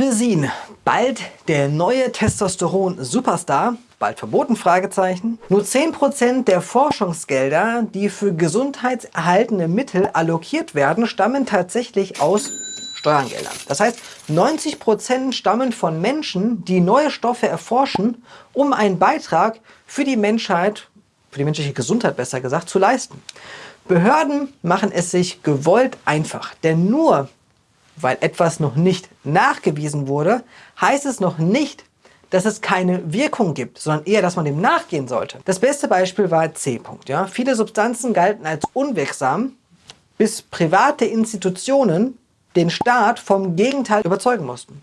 Chrysin, bald der neue Testosteron-Superstar, bald verboten? Fragezeichen. Nur 10% der Forschungsgelder, die für gesundheitserhaltende Mittel allokiert werden, stammen tatsächlich aus Steuergeldern. Das heißt, 90% stammen von Menschen, die neue Stoffe erforschen, um einen Beitrag für die Menschheit, für die menschliche Gesundheit besser gesagt, zu leisten. Behörden machen es sich gewollt einfach, denn nur weil etwas noch nicht nachgewiesen wurde, heißt es noch nicht, dass es keine Wirkung gibt, sondern eher, dass man dem nachgehen sollte. Das beste Beispiel war C. ja. Viele Substanzen galten als unwirksam, bis private Institutionen den Staat vom Gegenteil überzeugen mussten.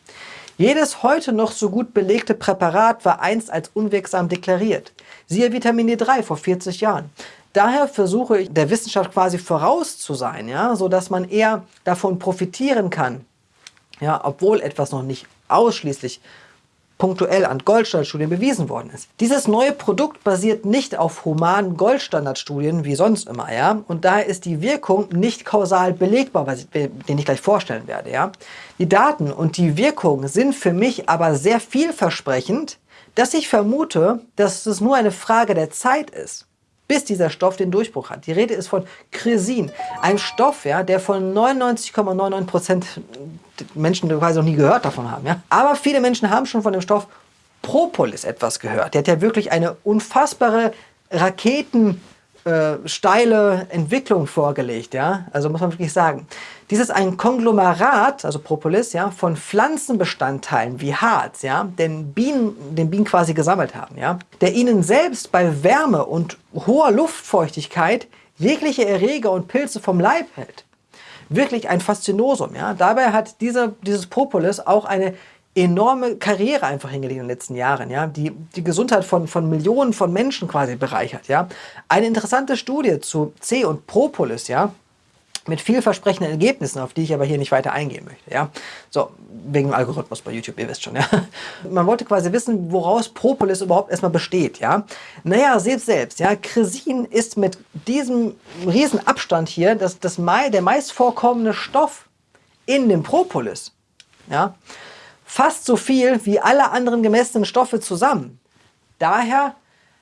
Jedes heute noch so gut belegte Präparat war einst als unwirksam deklariert. Siehe Vitamin D3 vor 40 Jahren. Daher versuche ich der Wissenschaft quasi voraus zu sein, ja, so dass man eher davon profitieren kann, ja, obwohl etwas noch nicht ausschließlich punktuell an Goldstandardstudien bewiesen worden ist. Dieses neue Produkt basiert nicht auf humanen Goldstandardstudien wie sonst immer, ja, und daher ist die Wirkung nicht kausal belegbar, was ich, den ich gleich vorstellen werde, ja. Die Daten und die Wirkung sind für mich aber sehr vielversprechend, dass ich vermute, dass es nur eine Frage der Zeit ist bis dieser Stoff den Durchbruch hat. Die Rede ist von Chrysin, einem Stoff, ja, der von 99,99% Menschen quasi noch nie gehört davon haben. Ja. Aber viele Menschen haben schon von dem Stoff Propolis etwas gehört. Der hat ja wirklich eine unfassbare Raketen äh, steile Entwicklung vorgelegt, ja, also muss man wirklich sagen. Dies ist ein Konglomerat, also Propolis, ja, von Pflanzenbestandteilen wie Harz, ja, den Bienen, den Bienen quasi gesammelt haben, ja, der ihnen selbst bei Wärme und hoher Luftfeuchtigkeit jegliche Erreger und Pilze vom Leib hält. Wirklich ein Faszinosum, ja. Dabei hat dieser, dieses Propolis auch eine enorme Karriere einfach hingelegt in den letzten Jahren, ja, die die Gesundheit von, von Millionen von Menschen quasi bereichert, ja. Eine interessante Studie zu C und Propolis, ja, mit vielversprechenden Ergebnissen, auf die ich aber hier nicht weiter eingehen möchte. Ja? So, wegen dem Algorithmus bei YouTube, ihr wisst schon. Ja? Man wollte quasi wissen, woraus Propolis überhaupt erstmal besteht. Ja? Naja, seht selbst, ja? Chrysin ist mit diesem riesen Abstand hier das, das, der meist vorkommende Stoff in dem Propolis. Ja? Fast so viel wie alle anderen gemessenen Stoffe zusammen. Daher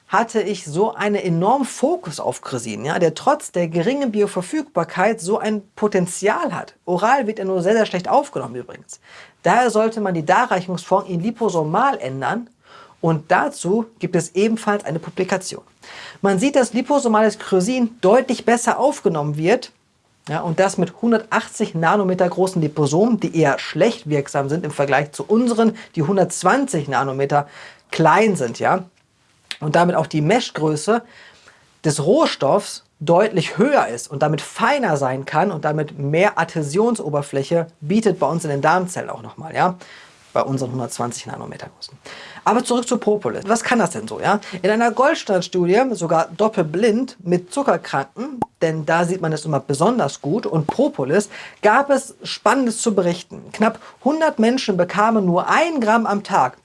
hatte ich so einen enormen Fokus auf Chrysin, ja, der trotz der geringen Bioverfügbarkeit so ein Potenzial hat. Oral wird er nur sehr, sehr schlecht aufgenommen übrigens. Daher sollte man die Darreichungsform in liposomal ändern und dazu gibt es ebenfalls eine Publikation. Man sieht, dass liposomales Chrysin deutlich besser aufgenommen wird ja, und das mit 180 Nanometer großen Liposomen, die eher schlecht wirksam sind im Vergleich zu unseren, die 120 Nanometer klein sind. Ja? Und damit auch die Meshgröße des Rohstoffs deutlich höher ist und damit feiner sein kann und damit mehr Adhäsionsoberfläche bietet bei uns in den Darmzellen auch nochmal. Ja? Bei unseren 120 Nanometer großen. Aber zurück zu Propolis. Was kann das denn so? Ja? In einer Goldstandstudie, sogar doppelblind mit Zuckerkranken, denn da sieht man es immer besonders gut, und Propolis, gab es Spannendes zu berichten. Knapp 100 Menschen bekamen nur ein Gramm am Tag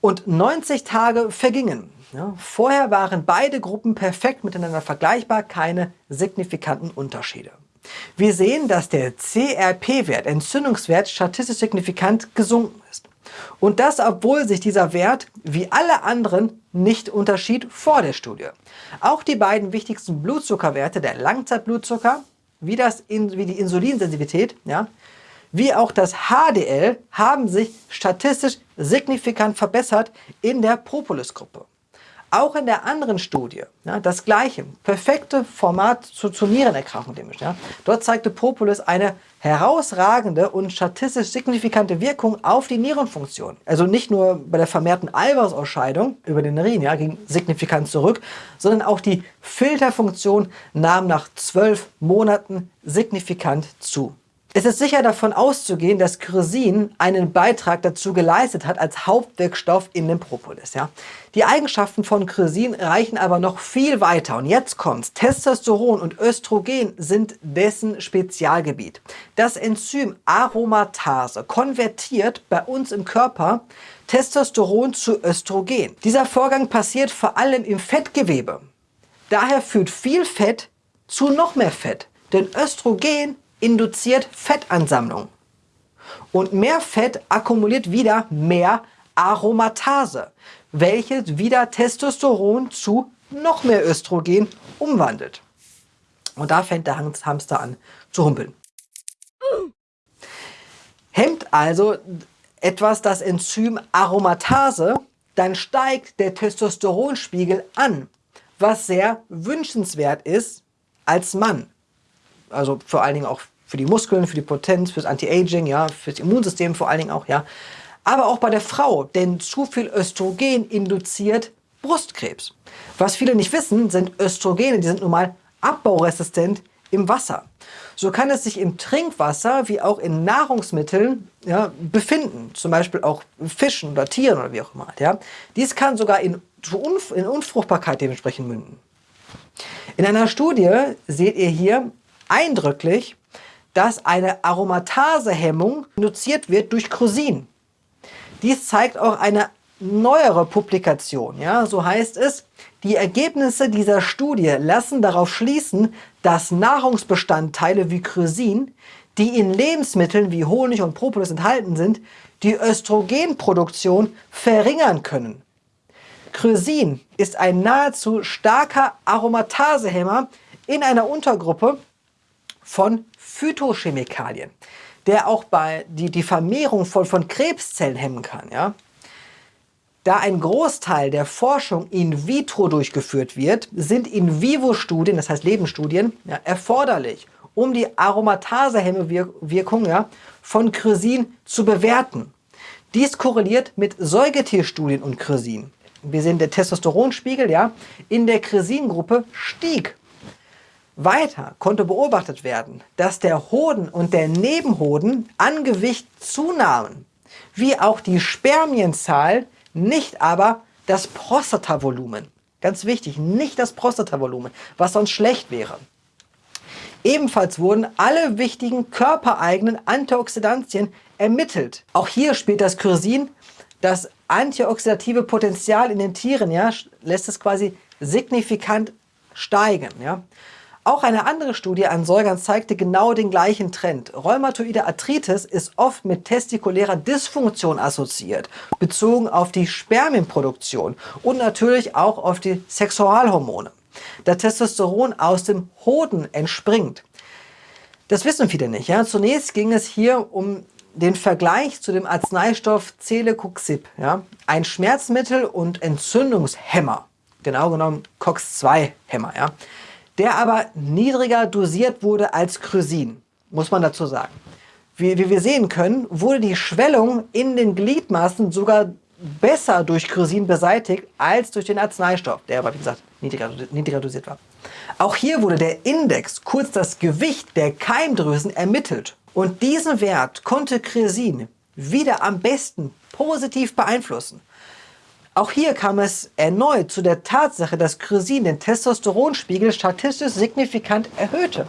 und 90 Tage vergingen. Ja, vorher waren beide Gruppen perfekt miteinander vergleichbar, keine signifikanten Unterschiede. Wir sehen, dass der CRP-Wert, Entzündungswert, statistisch signifikant gesunken ist. Und das, obwohl sich dieser Wert wie alle anderen nicht unterschied vor der Studie. Auch die beiden wichtigsten Blutzuckerwerte, der Langzeitblutzucker, wie, das, wie die Insulinsensitivität, ja, wie auch das HDL, haben sich statistisch signifikant verbessert in der Propolis-Gruppe. Auch in der anderen Studie, ja, das gleiche, perfekte Format zu, zur Nierenerkrankung. Ja. Dort zeigte Propolis eine herausragende und statistisch signifikante Wirkung auf die Nierenfunktion. Also nicht nur bei der vermehrten Eiweißausscheidung über den Urin ja, ging signifikant zurück, sondern auch die Filterfunktion nahm nach zwölf Monaten signifikant zu. Es ist sicher davon auszugehen, dass Chrysin einen Beitrag dazu geleistet hat als Hauptwirkstoff in dem Propolis. Ja? Die Eigenschaften von Chrysin reichen aber noch viel weiter. Und jetzt kommt's. Testosteron und Östrogen sind dessen Spezialgebiet. Das Enzym Aromatase konvertiert bei uns im Körper Testosteron zu Östrogen. Dieser Vorgang passiert vor allem im Fettgewebe. Daher führt viel Fett zu noch mehr Fett. Denn Östrogen induziert Fettansammlung. Und mehr Fett akkumuliert wieder mehr Aromatase, welches wieder Testosteron zu noch mehr Östrogen umwandelt. Und da fängt der Hamster an zu humpeln. Hemmt also etwas das Enzym Aromatase, dann steigt der Testosteronspiegel an, was sehr wünschenswert ist als Mann. Also vor allen Dingen auch für die Muskeln, für die Potenz, fürs Anti-Aging, ja, fürs Immunsystem vor allen Dingen auch, ja. Aber auch bei der Frau, denn zu viel Östrogen induziert Brustkrebs. Was viele nicht wissen, sind Östrogene, die sind nun mal abbauresistent im Wasser. So kann es sich im Trinkwasser wie auch in Nahrungsmitteln ja, befinden, zum Beispiel auch Fischen oder Tieren oder wie auch immer. Ja. Dies kann sogar in, in Unfruchtbarkeit dementsprechend münden. In einer Studie seht ihr hier eindrücklich, dass eine Aromatasehemmung induziert wird durch Chrosin. Dies zeigt auch eine neuere Publikation. Ja, so heißt es, die Ergebnisse dieser Studie lassen darauf schließen, dass Nahrungsbestandteile wie Chrysin, die in Lebensmitteln wie Honig und Propolis enthalten sind, die Östrogenproduktion verringern können. Chrysin ist ein nahezu starker Aromatasehemmer in einer Untergruppe von Phytochemikalien, der auch bei die, die Vermehrung von, von Krebszellen hemmen kann. Ja? Da ein Großteil der Forschung in vitro durchgeführt wird, sind In-vivo-Studien, das heißt Lebensstudien, ja, erforderlich, um die Aromatasehemmewirkung ja, von Chrysin zu bewerten. Dies korreliert mit Säugetierstudien und Chrysin. Wir sehen, der Testosteronspiegel ja, in der Chrysin-Gruppe stieg. Weiter konnte beobachtet werden, dass der Hoden und der Nebenhoden an Gewicht zunahmen, wie auch die Spermienzahl nicht aber das Prostatavolumen. Ganz wichtig, nicht das Prostatavolumen, was sonst schlecht wäre. Ebenfalls wurden alle wichtigen körpereigenen Antioxidantien ermittelt. Auch hier spielt das Chrysin das antioxidative Potenzial in den Tieren, ja, lässt es quasi signifikant steigen. Ja. Auch eine andere Studie an Säugern zeigte genau den gleichen Trend. Rheumatoide Arthritis ist oft mit testikulärer Dysfunktion assoziiert, bezogen auf die Spermienproduktion und natürlich auch auf die Sexualhormone, da Testosteron aus dem Hoden entspringt. Das wissen viele nicht. Ja? Zunächst ging es hier um den Vergleich zu dem Arzneistoff Celecoxib, ja? ein Schmerzmittel und Entzündungshemmer, genau genommen COX-2-Hämmer. Ja? Der aber niedriger dosiert wurde als Chrysin, muss man dazu sagen. Wie, wie wir sehen können, wurde die Schwellung in den Gliedmaßen sogar besser durch Chrysin beseitigt als durch den Arzneistoff, der aber wie gesagt niedriger, niedriger dosiert war. Auch hier wurde der Index, kurz das Gewicht der Keimdrüsen, ermittelt. Und diesen Wert konnte Chrysin wieder am besten positiv beeinflussen. Auch hier kam es erneut zu der Tatsache, dass Chrysin den Testosteronspiegel statistisch signifikant erhöhte.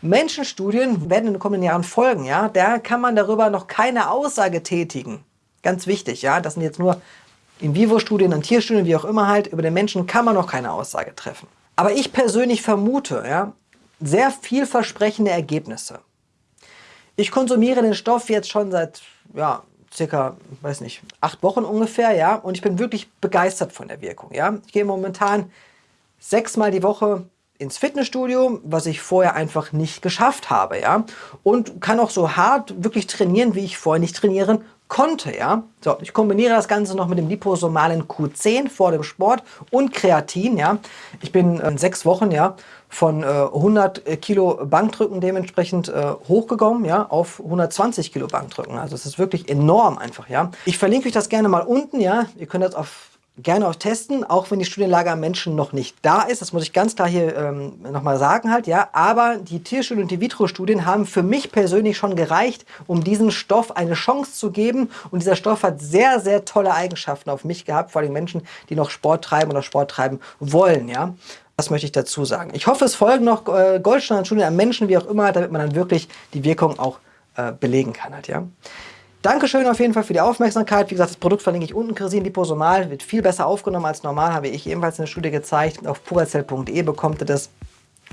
Menschenstudien werden in den kommenden Jahren folgen, ja. Da kann man darüber noch keine Aussage tätigen. Ganz wichtig, ja. Das sind jetzt nur In-vivo-Studien und Tierstudien, wie auch immer halt. Über den Menschen kann man noch keine Aussage treffen. Aber ich persönlich vermute, ja, sehr vielversprechende Ergebnisse. Ich konsumiere den Stoff jetzt schon seit ja, circa, weiß nicht, acht Wochen ungefähr, ja, und ich bin wirklich begeistert von der Wirkung, ja. Ich gehe momentan sechsmal die Woche ins Fitnessstudio, was ich vorher einfach nicht geschafft habe, ja, und kann auch so hart wirklich trainieren, wie ich vorher nicht trainieren konnte, ja. So, ich kombiniere das Ganze noch mit dem liposomalen Q10 vor dem Sport und Kreatin, ja. Ich bin in sechs Wochen, ja, von äh, 100 Kilo Bankdrücken dementsprechend äh, hochgekommen, ja, auf 120 Kilo Bankdrücken. Also es ist wirklich enorm einfach, ja. Ich verlinke euch das gerne mal unten, ja. Ihr könnt das auf gerne auch testen, auch wenn die Studienlage am Menschen noch nicht da ist. Das muss ich ganz klar hier ähm, nochmal sagen halt, ja. Aber die Tierstudien und die Vitro-Studien haben für mich persönlich schon gereicht, um diesem Stoff eine Chance zu geben. Und dieser Stoff hat sehr, sehr tolle Eigenschaften auf mich gehabt, vor allem Menschen, die noch Sport treiben oder Sport treiben wollen, ja. Das möchte ich dazu sagen. Ich hoffe, es folgen noch äh, Goldstandardstudien am Menschen, wie auch immer, damit man dann wirklich die Wirkung auch äh, belegen kann halt, ja. Dankeschön auf jeden Fall für die Aufmerksamkeit. Wie gesagt, das Produkt verlinke ich unten. Chrysin Liposomal wird viel besser aufgenommen als normal, habe ich ebenfalls in der Studie gezeigt. Auf puracell.de bekommt ihr das.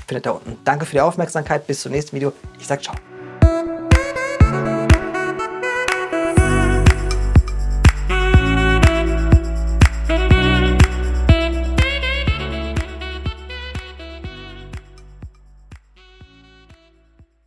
Findet da unten. Danke für die Aufmerksamkeit. Bis zum nächsten Video. Ich sage ciao.